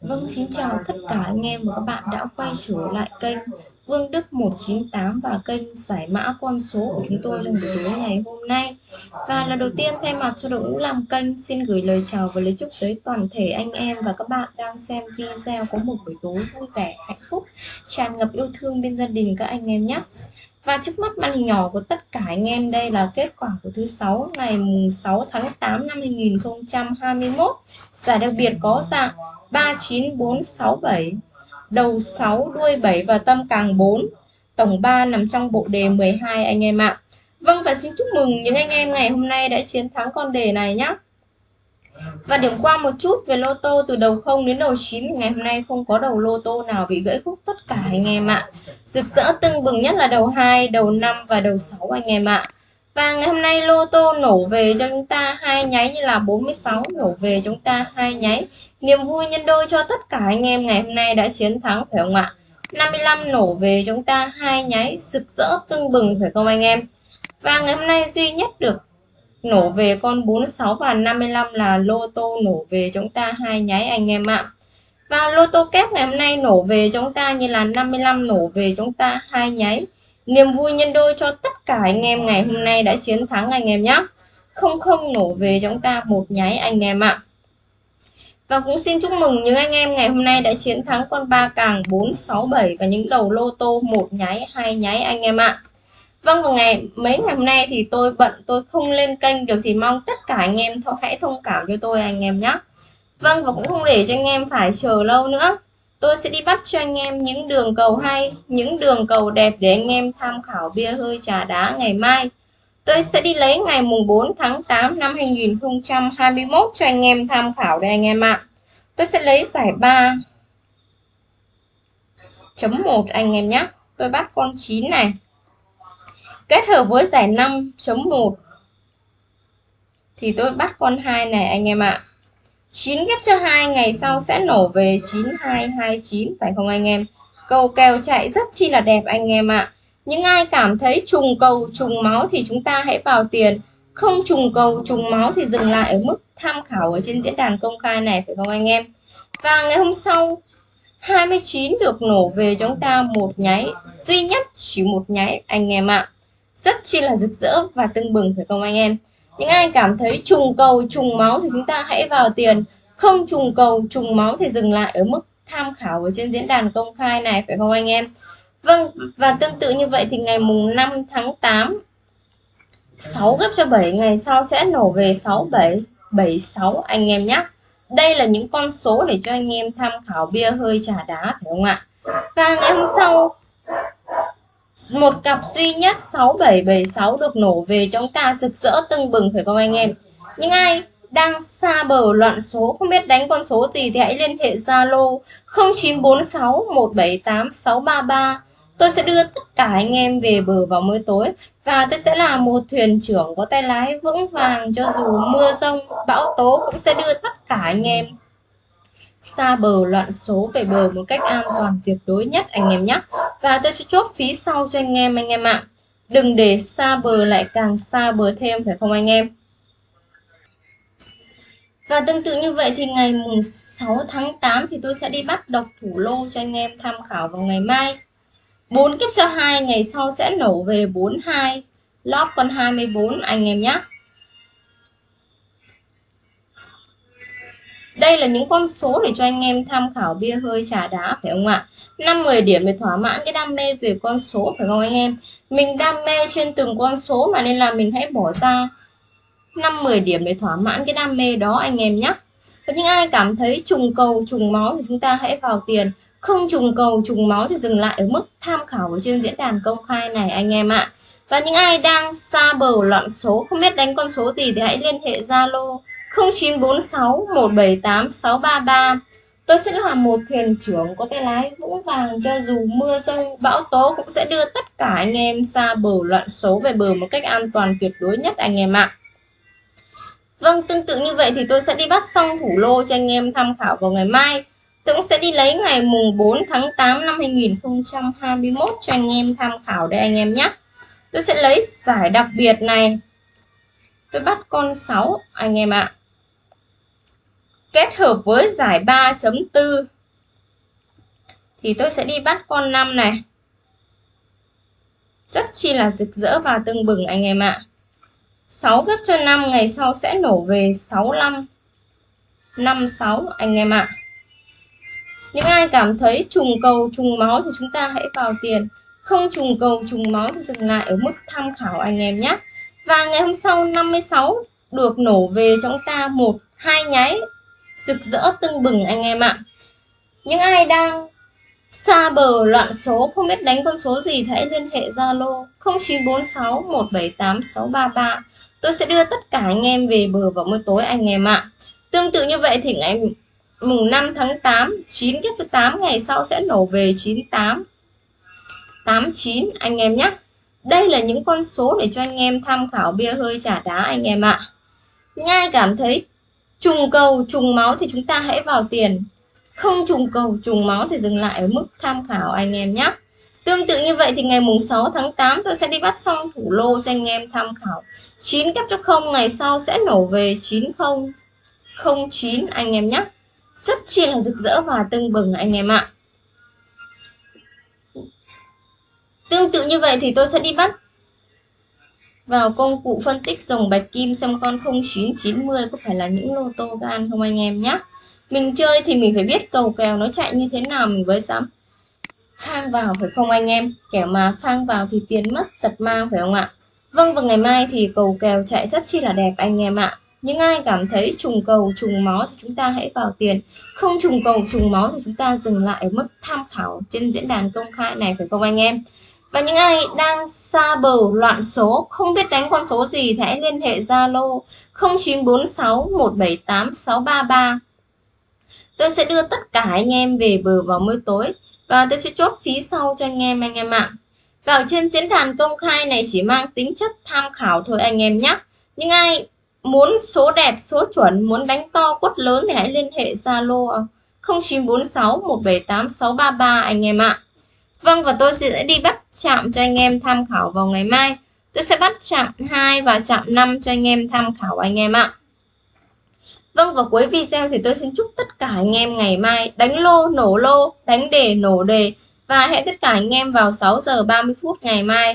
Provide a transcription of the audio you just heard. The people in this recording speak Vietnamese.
Vâng, xin chào tất cả anh em và các bạn đã quay trở lại kênh Vương Đức 198 và kênh giải mã con số của chúng tôi trong buổi tối ngày hôm nay. Và là đầu tiên thay mặt cho đội ngũ làm kênh xin gửi lời chào và lời chúc tới toàn thể anh em và các bạn đang xem video có một buổi tối vui vẻ, hạnh phúc, tràn ngập yêu thương bên gia đình các anh em nhé. Và trước mắt màn hình nhỏ của tất cả anh em đây là kết quả của thứ sáu ngày 6 tháng 8 năm 2021. Giải đặc biệt có dạng 39467, đầu 6, đuôi 7 và tâm càng 4. Tổng 3 nằm trong bộ đề 12 anh em ạ. Vâng và xin chúc mừng những anh em ngày hôm nay đã chiến thắng con đề này nhé. Và điểm qua một chút về lô tô từ đầu 0 đến đầu 9 ngày hôm nay không có đầu lô tô nào bị gãy khúc tất cả anh em ạ. Rực rỡ tưng bừng nhất là đầu 2, đầu 5 và đầu 6 anh em ạ. Và ngày hôm nay lô tô nổ về cho chúng ta hai nháy như là 46 nổ về chúng ta hai nháy. Niềm vui nhân đôi cho tất cả anh em ngày hôm nay đã chiến thắng phải không ạ? 55 nổ về chúng ta hai nháy rực rỡ tưng bừng phải không anh em? Và ngày hôm nay duy nhất được nổ về con 46 và 55 là lô tô nổ về chúng ta hai nháy anh em ạ. Và lô tô kép ngày hôm nay nổ về chúng ta như là 55 nổ về chúng ta hai nháy. Niềm vui nhân đôi cho tất cả anh em ngày hôm nay đã chiến thắng anh em nhé. Không không nổ về chúng ta một nháy anh em ạ. Và cũng xin chúc mừng những anh em ngày hôm nay đã chiến thắng con ba càng 467 và những đầu lô tô một nháy, hai nháy anh em ạ. Vâng vào ngày mấy ngày hôm nay thì tôi bận tôi không lên kênh được thì mong tất cả anh em thôi hãy thông cảm cho tôi anh em nhé. Vâng và cũng không để cho anh em phải chờ lâu nữa. Tôi sẽ đi bắt cho anh em những đường cầu hay, những đường cầu đẹp để anh em tham khảo bia hơi trà đá ngày mai. Tôi sẽ đi lấy ngày mùng 4 tháng 8 năm 2021 cho anh em tham khảo đây anh em ạ. Tôi sẽ lấy giải 3 chấm 1 anh em nhé. Tôi bắt con 9 này. Kết hợp với giải 5 chấm 1 thì tôi bắt con 2 này, anh em ạ. 9 ghép cho 2 ngày sau sẽ nổ về 9229 phải không anh em? Cầu kèo chạy rất chi là đẹp anh em ạ. Những ai cảm thấy trùng cầu, trùng máu thì chúng ta hãy vào tiền. Không trùng cầu, trùng máu thì dừng lại ở mức tham khảo ở trên diễn đàn công khai này, phải không anh em? Và ngày hôm sau 29 được nổ về, chúng ta một nháy, duy nhất chỉ một nháy, anh em ạ. Rất chi là rực rỡ và tưng bừng phải không anh em? những ai cảm thấy trùng cầu, trùng máu thì chúng ta hãy vào tiền. Không trùng cầu, trùng máu thì dừng lại ở mức tham khảo ở trên diễn đàn công khai này, phải không anh em? Vâng và tương tự như vậy thì ngày mùng 5 tháng 8 6 gấp cho 7 ngày sau sẽ nổ về 67 76 anh em nhé đây là những con số để cho anh em tham khảo bia hơi trà đá, phải không ạ? Và ngày hôm sau một cặp duy nhất 6776 được nổ về chúng ta rực rỡ tưng bừng, phải không anh em? Những ai đang xa bờ loạn số, không biết đánh con số gì thì hãy liên hệ Zalo 0946 178 633 tôi sẽ đưa tất cả anh em về bờ vào mỗi tối và tôi sẽ là một thuyền trưởng có tay lái vững vàng cho dù mưa rông, bão tố cũng sẽ đưa tất cả anh em xa bờ loạn số về bờ một cách an toàn tuyệt đối nhất anh em nhé và tôi sẽ chốt phí sau cho anh em anh em ạ. À. đừng để xa bờ lại càng xa bờ thêm, phải không anh em? Và tương tự như vậy thì ngày mùng 6 tháng 8 thì tôi sẽ đi bắt độc thủ lô cho anh em tham khảo vào ngày mai. 4 kiếp cho 2 ngày sau sẽ nổ về 42 lót con 24 anh em nhé Đây là những con số để cho anh em tham khảo bia hơi trà đá phải không ạ? 5-10 điểm để thỏa mãn cái đam mê về con số phải không anh em? Mình đam mê trên từng con số mà nên là mình hãy bỏ ra 5-10 điểm để thỏa mãn cái đam mê đó anh em nhé. Và những ai cảm thấy trùng cầu, trùng máu thì chúng ta hãy vào tiền. Không trùng cầu, trùng máu thì dừng lại ở mức tham khảo ở trên diễn đàn công khai này anh em ạ. Và những ai đang xa bờ loạn số, không biết đánh con số gì thì hãy liên hệ Zalo 0946 178 633 Tôi sẽ là một thuyền trưởng có tay lái vững vàng cho dù mưa rông bão tố cũng sẽ đưa tất cả anh em xa bờ loạn số về bờ một cách an toàn tuyệt đối nhất anh em ạ. Vâng, tương tự như vậy thì tôi sẽ đi bắt xong thủ lô cho anh em tham khảo vào ngày mai. Tôi cũng sẽ đi lấy ngày mùng 4 tháng 8 năm 2021 cho anh em tham khảo đây anh em nhé. Tôi sẽ lấy giải đặc biệt này. Tôi bắt con 6 anh em ạ kết hợp với giải 3.4 thì tôi sẽ đi bắt con 5 này. Rất chi là rực rỡ và tưng bừng anh em ạ. 6 gấp cho 5 ngày sau sẽ nổ về 65 56 anh em ạ. Những ai cảm thấy trùng cầu, trùng máu thì chúng ta hãy vào tiền. Không trùng cầu, trùng máu thì dừng lại ở mức tham khảo anh em nhé. Và ngày hôm sau 56 được nổ về cho chúng ta một, hai nháy rực rỡ tưng bừng anh em ạ. Những ai đang xa bờ loạn số không biết đánh con số gì thì hãy liên hệ Zalo 0946 178 633. Tôi sẽ đưa tất cả anh em về bờ vào buổi tối anh em ạ. Tương tự như vậy thì ngày mùng 5 tháng 8, 9 kết với 8 ngày sau sẽ nổ về 98 89 anh em nhé. Đây là những con số để cho anh em tham khảo bia hơi trả đá anh em ạ. Những ai cảm thấy trùng cầu, trùng máu thì chúng ta hãy vào tiền. Không trùng cầu, trùng máu thì dừng lại ở mức tham khảo anh em nhé. Tương tự như vậy thì ngày mùng 6 tháng 8 tôi sẽ đi bắt xong thủ lô cho anh em tham khảo. 9 kép cho không, ngày sau sẽ nổ về 9009 anh em nhé. Rất chi là rực rỡ và tưng bừng anh em ạ. Tương tự như vậy thì tôi sẽ đi bắt vào công cụ phân tích dòng bạch kim xem con 0990 có phải là những lô tô gan không anh em nhé. Mình chơi thì mình phải biết cầu kèo nó chạy như thế nào, mình mới dám phang vào phải không anh em? kẻ mà phang vào thì tiền mất tật mang phải không ạ? Vâng và ngày mai thì cầu kèo chạy rất chi là đẹp anh em ạ. Những ai cảm thấy trùng cầu, trùng máu thì chúng ta hãy vào tiền Không trùng cầu, trùng máu thì chúng ta dừng lại ở mức tham khảo trên diễn đàn công khai này phải không anh em và những ai đang xa bờ loạn số, không biết đánh con số gì thì hãy liên hệ Zalo 0946 178 633. Tôi sẽ đưa tất cả anh em về bờ vào mỗi tối và tôi sẽ chốt phí sau cho anh em anh em ạ. Vào trên diễn đàn công khai này chỉ mang tính chất tham khảo thôi anh em nhé. Những ai muốn số đẹp, số chuẩn, muốn đánh to quất lớn thì hãy liên hệ Zalo 0946 178 633 anh em ạ. Vâng và tôi sẽ đi bắt chạm cho anh em tham khảo vào ngày mai. Tôi sẽ bắt chạm 2 và chạm 5 cho anh em tham khảo anh em ạ. Vâng và cuối video thì tôi xin chúc tất cả anh em ngày mai đánh lô nổ lô, đánh đề nổ đề và hẹn tất cả anh em vào 6 giờ 30 phút ngày mai.